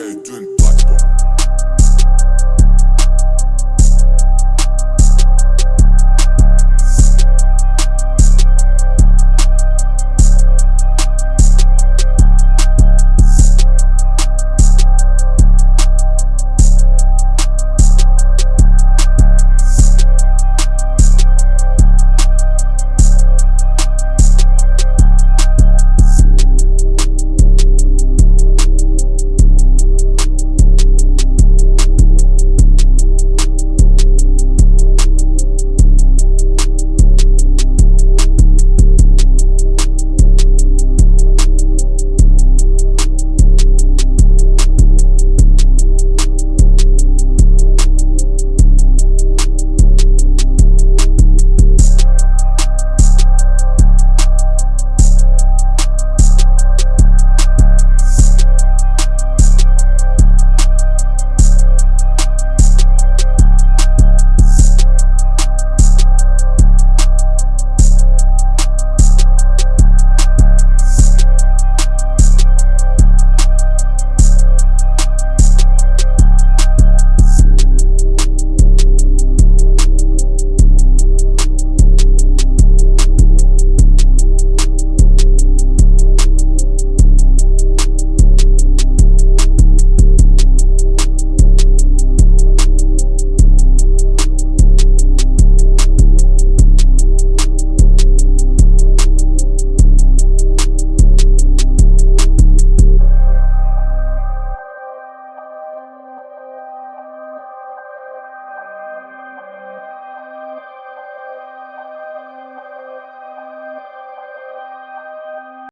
Kijk, doen, pak,